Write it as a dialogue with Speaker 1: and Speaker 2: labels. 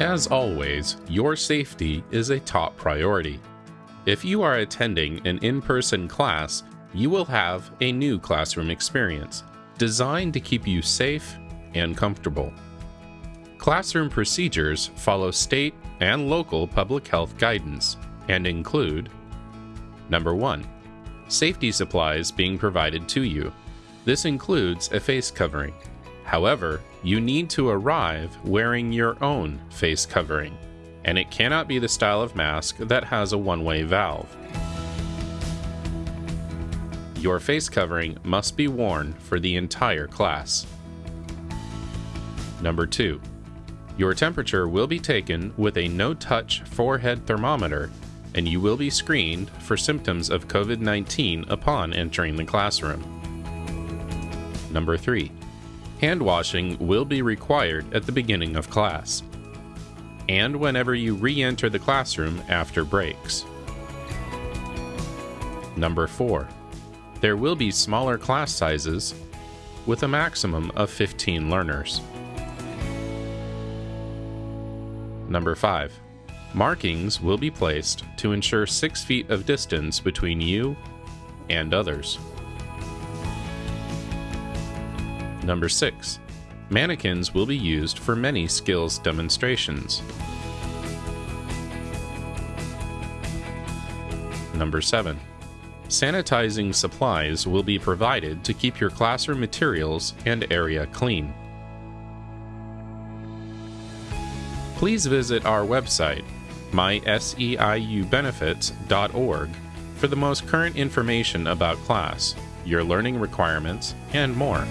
Speaker 1: As always, your safety is a top priority. If you are attending an in person class, you will have a new classroom experience designed to keep you safe and comfortable. Classroom procedures follow state and local public health guidance and include Number 1. Safety supplies being provided to you. This includes a face covering. However, you need to arrive wearing your own face covering, and it cannot be the style of mask that has a one way valve. Your face covering must be worn for the entire class. Number 2. Your temperature will be taken with a no touch forehead thermometer, and you will be screened for symptoms of COVID 19 upon entering the classroom. Number 3. Hand washing will be required at the beginning of class, and whenever you re enter the classroom after breaks. Number 4. There will be smaller class sizes with a maximum of 15 learners. Number 5. Markings will be placed to ensure 6 feet of distance between you and others. Number 6. Mannequins will be used for many skills demonstrations. Number 7. Sanitizing supplies will be provided to keep your classroom materials and area clean. Please visit our website, myseiubenefits.org, for the most current information about class, your learning requirements, and more.